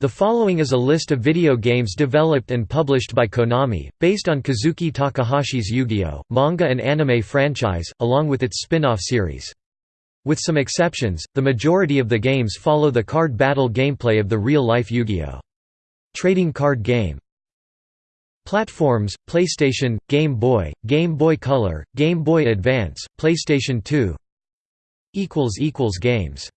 The following is a list of video games developed and published by Konami, based on Kazuki Takahashi's Yu-Gi-Oh! manga and anime franchise, along with its spin-off series. With some exceptions, the majority of the games follow the card battle gameplay of the real-life Yu-Gi-Oh! trading card game. Platforms, PlayStation, Game Boy, Game Boy Color, Game Boy Advance, PlayStation 2 Games